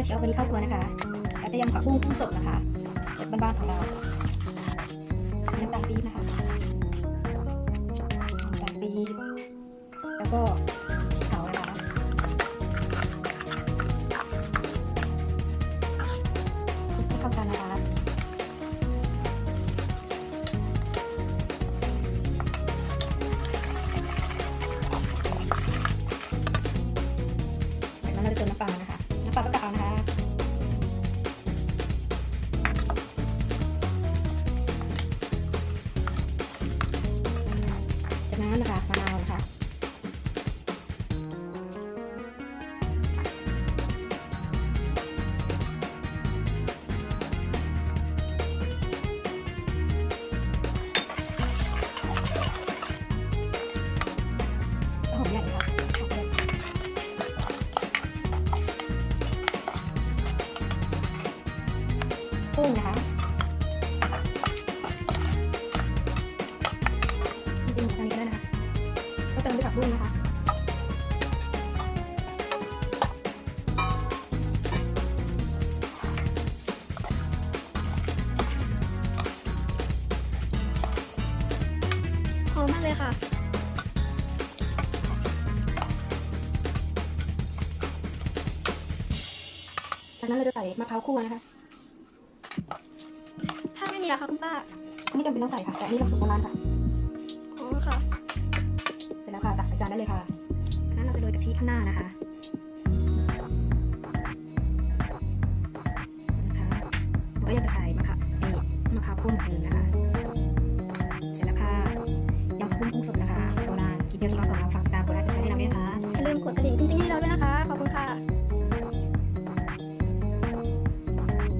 ยวเชียววันนี้เข้าครัวนะคะเราจะยำผักบุ้งกุ้งสดนะคะรสบ้านๆของเราน้ำตาลปี๊บนะคะน้ำตาลปี๊บแล้วก็พริกเผานะคะคลุกให้เข้ากันนะคะจากนั้นเราจะเติมน้ำปลานะคะน้ำปลาก็กะเอานะคะ จากนั้นนะคะมะนาวนะคะหอมใหญ่ค่ะกุ้งนะคะ ก็เติมด้วยผักบุ้งนะคะหอมมากเลยค่ะจากนั้นเราจะใส่มะพร้าวคั่วนะคะ ถ้าไม่มีละคะคุณป้าไม่จำเป็นต้องใส่ค่ะ แต่อันนี้เราสูตรโบราณค่ะ อ๋อค่ะ ใส่จานได้เลยค่ะจากนั้นเราจะโรยกะทิข้างหน้านะคะนะคะแล้วก็ยังจะใส่มะขามเอ้มะขาวคั่มเหมือนเดิมนะคะ เสร็จแล้วค่ะยำกุ้งกุ้งสดนะคะสูตรโบราณกินเดียวจะร้อนขอนเราฝากติดตามกดไลค์กดแชร์ให้เราด้วยนะคะอย่าลืมกดกระดิ่งติ๊งๆให้เราด้วยนะคะ